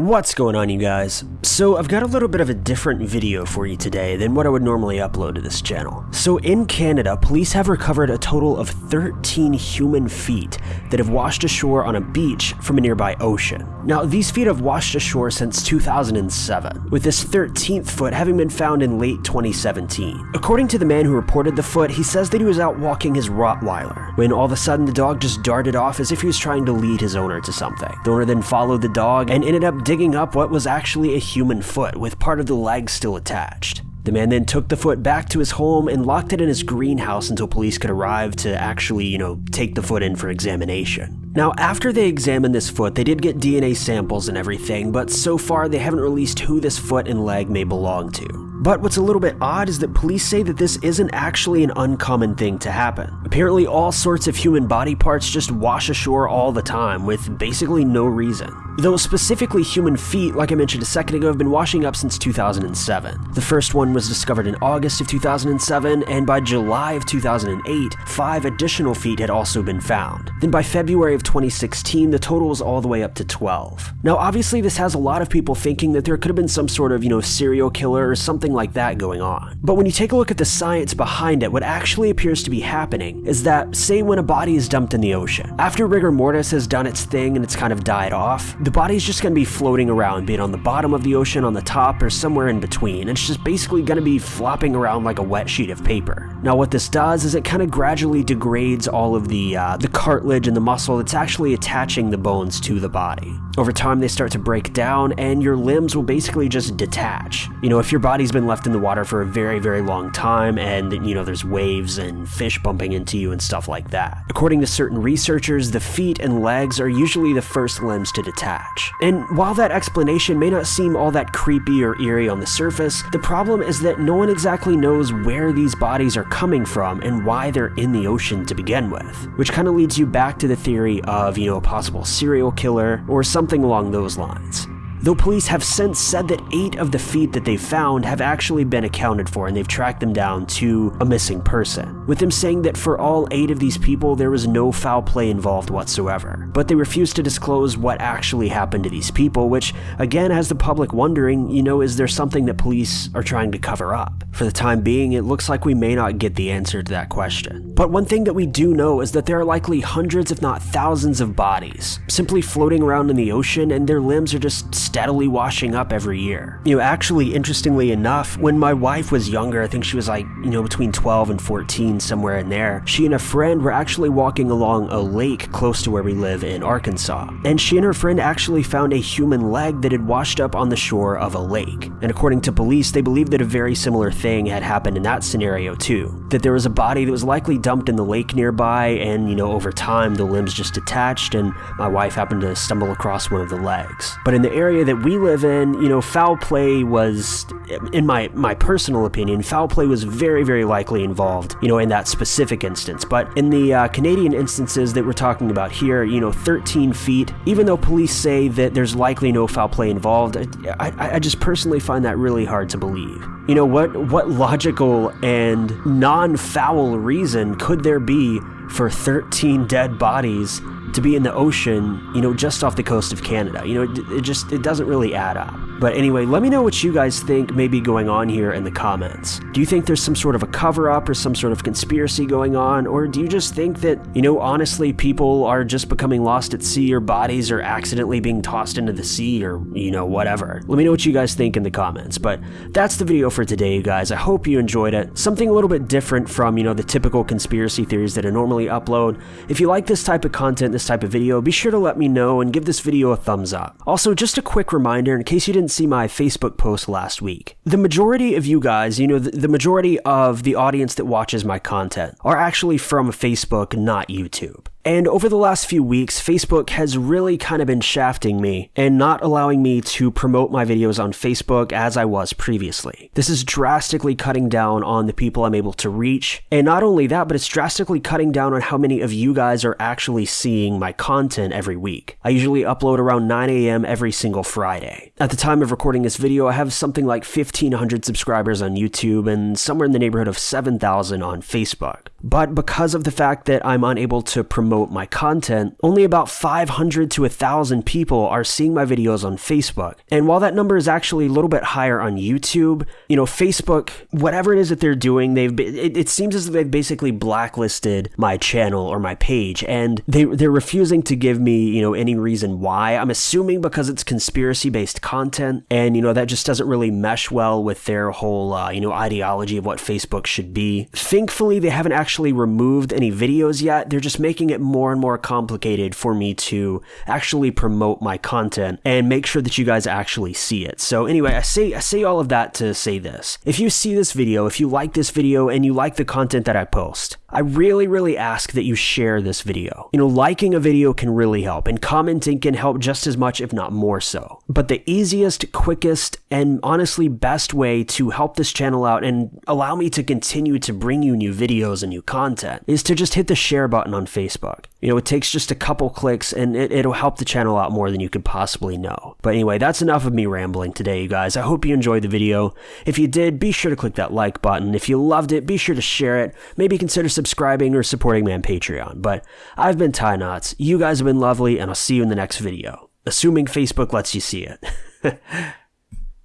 What's going on you guys? So I've got a little bit of a different video for you today than what I would normally upload to this channel. So in Canada, police have recovered a total of 13 human feet that have washed ashore on a beach from a nearby ocean. Now these feet have washed ashore since 2007, with this 13th foot having been found in late 2017. According to the man who reported the foot, he says that he was out walking his Rottweiler, when all of a sudden the dog just darted off as if he was trying to lead his owner to something. The owner then followed the dog and ended up digging up what was actually a human foot with part of the leg still attached. The man then took the foot back to his home and locked it in his greenhouse until police could arrive to actually, you know, take the foot in for examination. Now, after they examined this foot, they did get DNA samples and everything, but so far they haven't released who this foot and leg may belong to. But what's a little bit odd is that police say that this isn't actually an uncommon thing to happen. Apparently all sorts of human body parts just wash ashore all the time with basically no reason. Though specifically human feet, like I mentioned a second ago, have been washing up since 2007. The first one was discovered in August of 2007, and by July of 2008, five additional feet had also been found. Then by February of 2016, the total was all the way up to 12. Now obviously this has a lot of people thinking that there could have been some sort of, you know, serial killer or something like that going on. But when you take a look at the science behind it, what actually appears to be happening is that, say when a body is dumped in the ocean, after rigor mortis has done its thing and it's kind of died off, the body's just going to be floating around, be it on the bottom of the ocean, on the top, or somewhere in between. It's just basically going to be flopping around like a wet sheet of paper. Now what this does is it kind of gradually degrades all of the, uh, the cartilage and the muscle that's actually attaching the bones to the body. Over time they start to break down and your limbs will basically just detach. You know, if your body's been left in the water for a very, very long time and, you know, there's waves and fish bumping into you and stuff like that. According to certain researchers, the feet and legs are usually the first limbs to detach. And while that explanation may not seem all that creepy or eerie on the surface, the problem is that no one exactly knows where these bodies are coming from and why they're in the ocean to begin with. Which kind of leads you back to the theory of, you know, a possible serial killer or something along those lines though police have since said that eight of the feet that they found have actually been accounted for and they've tracked them down to a missing person, with them saying that for all eight of these people there was no foul play involved whatsoever. But they refuse to disclose what actually happened to these people, which again has the public wondering, you know, is there something that police are trying to cover up? For the time being, it looks like we may not get the answer to that question. But one thing that we do know is that there are likely hundreds if not thousands of bodies, simply floating around in the ocean and their limbs are just steadily washing up every year. You know, actually, interestingly enough, when my wife was younger, I think she was like, you know, between 12 and 14, somewhere in there, she and a friend were actually walking along a lake close to where we live in Arkansas. And she and her friend actually found a human leg that had washed up on the shore of a lake. And according to police, they believe that a very similar thing had happened in that scenario too. That there was a body that was likely dumped in the lake nearby, and, you know, over time the limbs just detached, and my wife happened to stumble across one of the legs. But in the area area that we live in, you know, foul play was, in my, my personal opinion, foul play was very, very likely involved, you know, in that specific instance. But in the uh, Canadian instances that we're talking about here, you know, 13 feet, even though police say that there's likely no foul play involved, I, I, I just personally find that really hard to believe. You know, what, what logical and non-foul reason could there be for 13 dead bodies to be in the ocean, you know, just off the coast of Canada. You know, it, it, just it doesn't really add up. But anyway, let me know what you guys think may be going on here in the comments. Do you think there's some sort of a cover up or some sort of conspiracy going on or do you just think that, you know, honestly people are just becoming lost at sea or bodies are accidentally being tossed into the sea or, you know, whatever. Let me know what you guys think in the comments. But that's the video for today, you guys. I hope you enjoyed it. Something a little bit different from, you know, the typical conspiracy theories that I normally upload. If you like this type of content, this type of video, be sure to let me know and give this video a thumbs up. Also, just a quick reminder in case you didn't see my Facebook post last week. The majority of you guys, you know, the, the majority of the audience that watches my content are actually from Facebook, not YouTube. And over the last few weeks, Facebook has really kind of been shafting me and not allowing me to promote my videos on Facebook as I was previously. This is drastically cutting down on the people I'm able to reach. And not only that, but it's drastically cutting down on how many of you guys are actually seeing my content every week. I usually upload around 9 a.m. every single Friday. At the time of recording this video, I have something like 1500 subscribers on YouTube and somewhere in the neighborhood of 7,000 on Facebook. But because of the fact that I'm unable to promote promote my content, only about 500 to 1,000 people are seeing my videos on Facebook. And while that number is actually a little bit higher on YouTube, you know, Facebook, whatever it is that they're doing, they've it, it seems as if they've basically blacklisted my channel or my page, and they they're refusing to give me you know any reason why. I'm assuming because it's conspiracy based content, and you know that just doesn't really mesh well with their whole uh, you know ideology of what Facebook should be. Thankfully, they haven't actually removed any videos yet. They're just making it more and more complicated for me to actually promote my content and make sure that you guys actually see it. So anyway, I say I say all of that to say this. If you see this video, if you like this video and you like the content that I post, I really, really ask that you share this video. You know, liking a video can really help, and commenting can help just as much, if not more so. But the easiest, quickest, and honestly best way to help this channel out and allow me to continue to bring you new videos and new content is to just hit the share button on Facebook. You know, it takes just a couple clicks and it, it'll help the channel out more than you could possibly know. But anyway, that's enough of me rambling today, you guys. I hope you enjoyed the video. If you did, be sure to click that like button. If you loved it, be sure to share it. Maybe consider subscribing or supporting me on Patreon. But I've been Ty Knots. You guys have been lovely, and I'll see you in the next video. Assuming Facebook lets you see it.